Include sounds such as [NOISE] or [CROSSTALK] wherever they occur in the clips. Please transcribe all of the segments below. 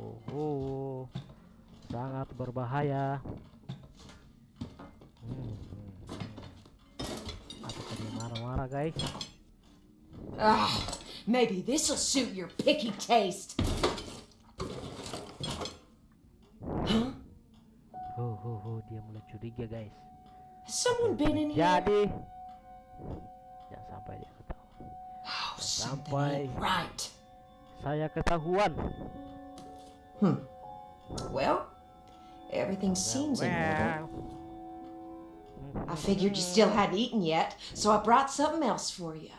oh, oh. sangat berbahaya hmm, hmm, hmm. apakah dia marah-marah guys Ah, maybe this'll suit your picky taste. Huh? oh, oh, oh. dia mulai curiga guys Has someone been in here? jadi jangan sampai dia ketahuan Oh, sampai. right. saya ketahuan Hmm. Well, everything seems in order. I figured you still hadn't eaten yet, so I brought something else for you.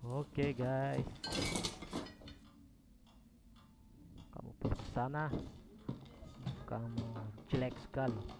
Okay, guys. Kamu pergi sana. Kamu jelek sekali.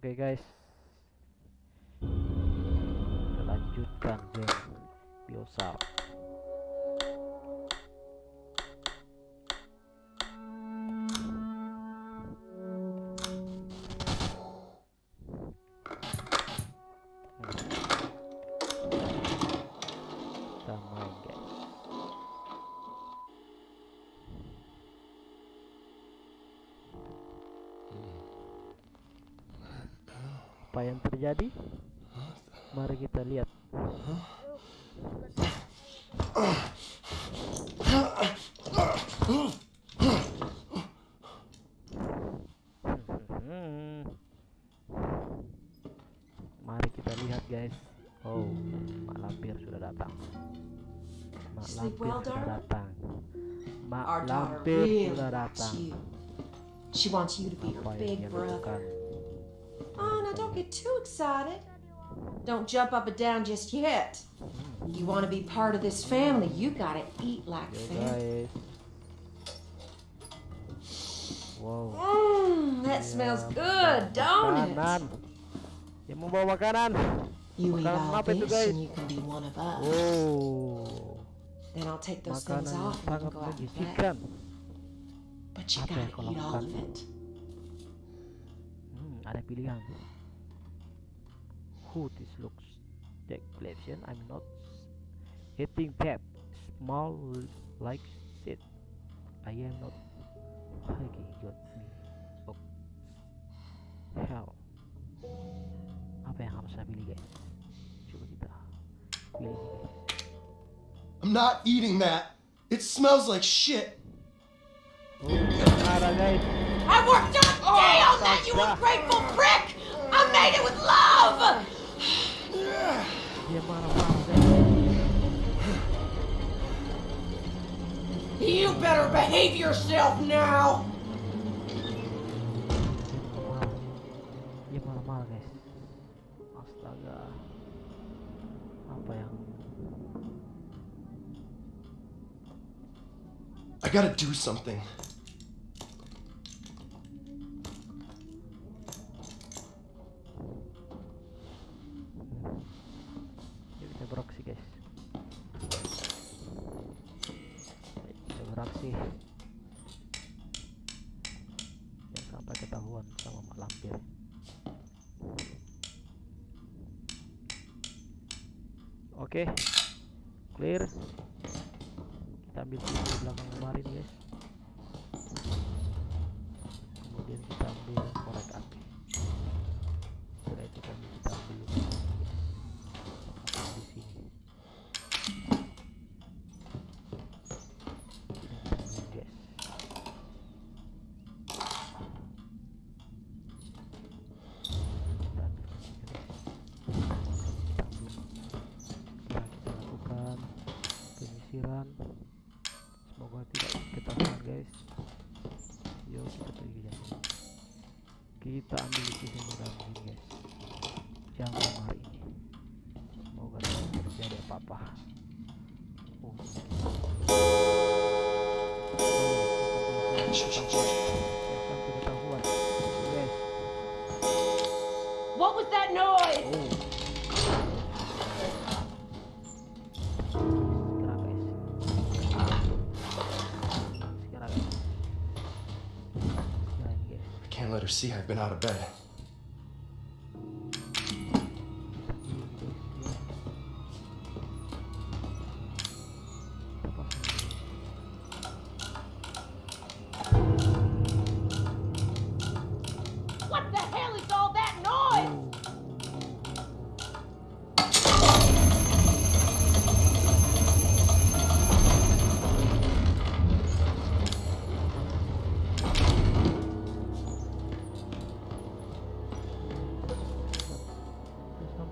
Oke guys. Kita lanjutkan game Biosar. Apa yang terjadi? Mari kita lihat. Mari kita lihat guys. Oh, Mak Lampir sudah datang. Mak Lampir sudah datang. Mak Lampir sudah datang. She wants you to be her big brother. Don't get too excited. Don't jump up and down just yet. You want to be part of this family, you gotta eat like family. Wow. Mmm, that smells good, don't it? Makanan. Yang membawa makanan. You eat all this and you can be one of us. Oh. Then I'll take those things Makanan off and we sangat can go out and menjijikan. But you gotta eat all of it. Hmm, ada pilihan. Who this looks like collection? I'm not eating pep. Small like shit. I am not. Okay, got me. Oh. Hell. Apa yang harus saya pilih guys? Coba kita pilih ini, guys. I'm not eating that. It smells like shit. Oh, marah guys. I worked all day on that, oh, you ungrateful prick! I made it with love! Dia marah-marah guys. You better behave yourself now! marah dia marah-marah guys astaga apa yang I gotta do something. Beraksi jangan sampai ketahuan sama mak lampir. Oke clear. Kita ambil di belakang kemarin guys apa-apa. What was that noise? Oh. I can't let her see I've been out of bed.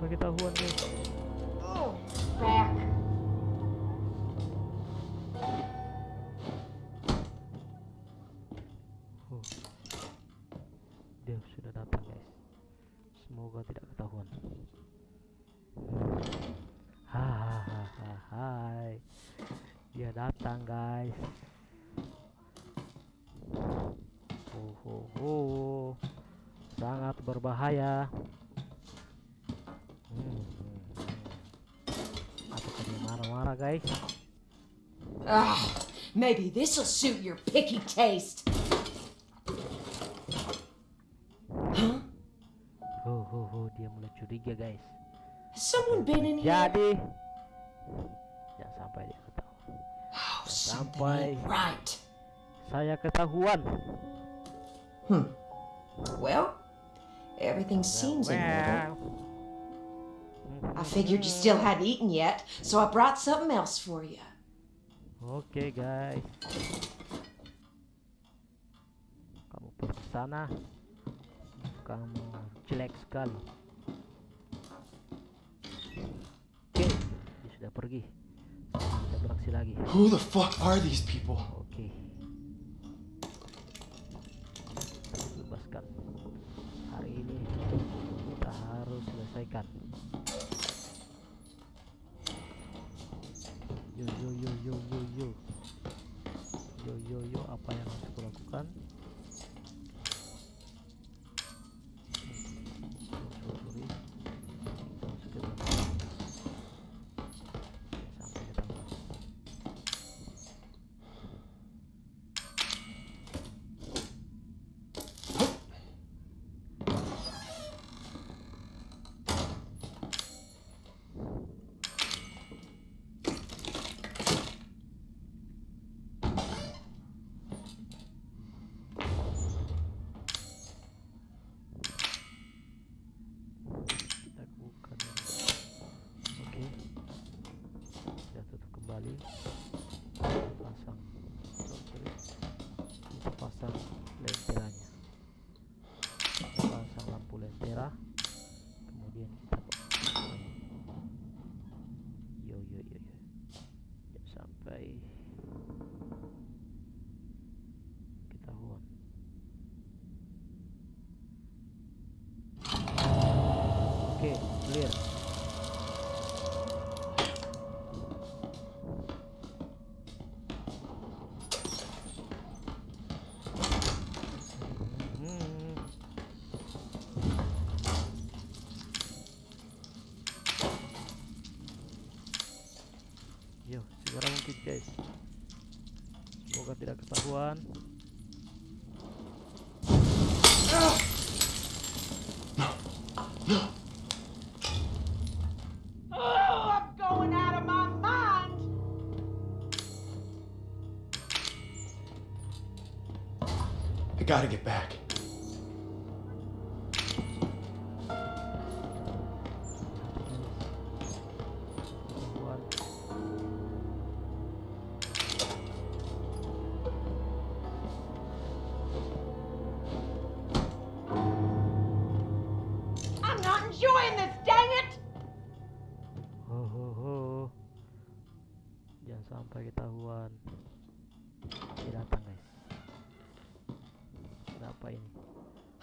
Sampai ketahuan dia datang guys. Semoga tidak ketahuan. Dia datang guys. Oh, oh, oh. sangat berbahaya Hmm, hmm, hmm. apakah dia marah-marah guys Ah, maybe this'll suit your picky taste. Huh? oh, oh, oh. dia mulai curiga guys Has someone been in here? jadi jangan sampai dia ketahuan Oh, Sampai. right. saya ketahuan Hmm. Well, everything seems in order. I figured you still hadn't eaten yet, so I brought something else for you. Oke guys. Kamu pergi ke sana. Kamu jelek sekali. Oke, dia sudah pergi. Kita beraksi lagi. Who the fuck are these people? Oke. Kita bebaskan. Hari ini kita harus selesaikan. Yo yo yo yo yo yo. Yo yo yo apa Semoga tidak ketahuan. Oh, I'm going out of my mind. I gotta get back.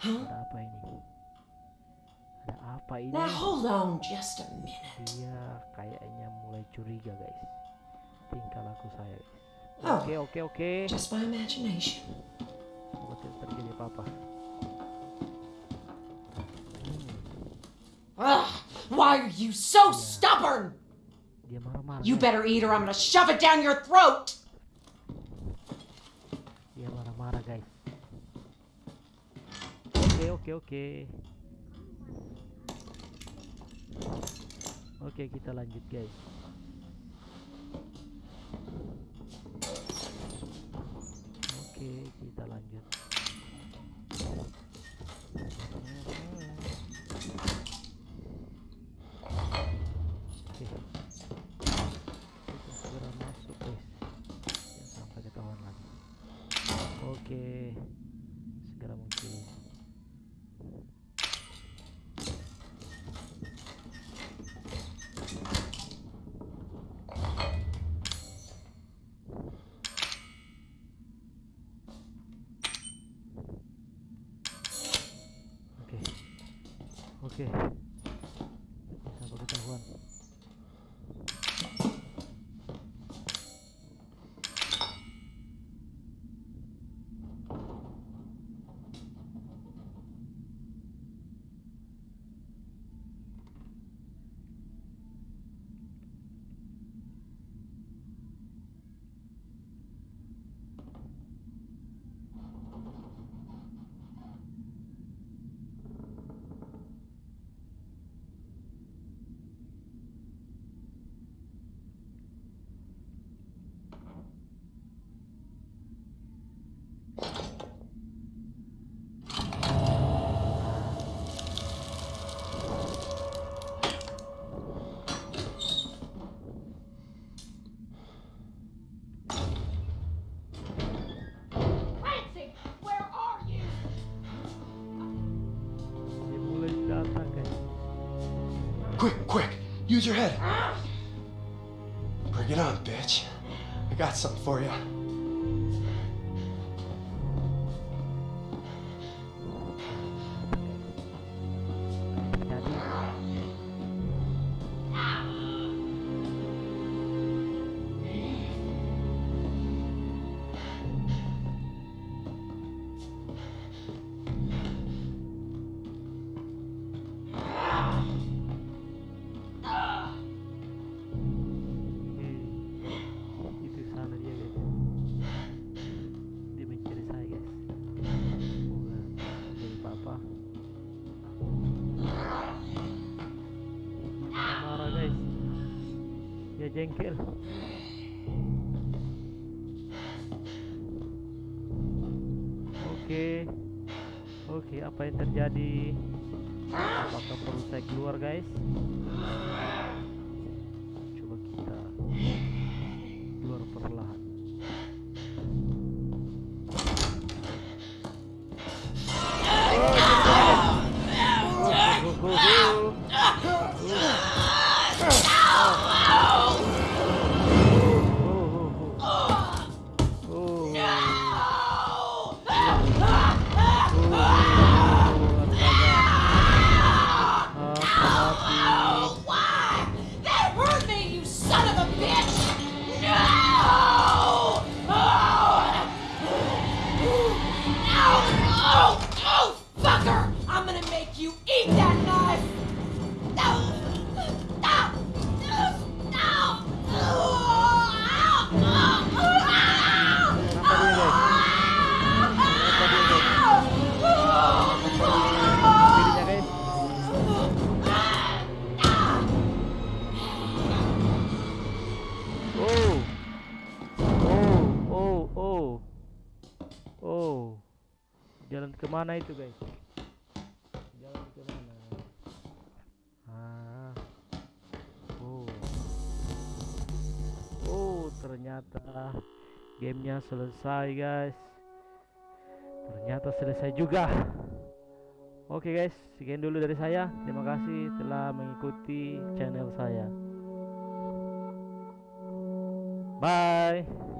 Huh? Ada apa ini? Ada apa ini? Now hold on just a minute. Dia kayaknya mulai curiga guys. Tingkah laku saya guys. Oh. Oke oke oke. Just my imagination. Semoga tidak terjadi apa-apa. Ugh, why are you so stubborn? dia marah-marah. You better eat or I'm gonna shove it down your throat. Oke oke oke. Kita lanjut guys. 이렇게 use your head. [GASPS] Bring it on, bitch. I got something for you. Dia jengkel oke. Oke apa yang terjadi? Apakah perlu saya keluar guys jalan ke mana itu guys? Jalan ke mana? Ah, oh, oh, ternyata gamenya selesai guys. Ternyata selesai juga. Oke guys, sekian dulu dari saya. Terima kasih telah mengikuti channel saya. Bye.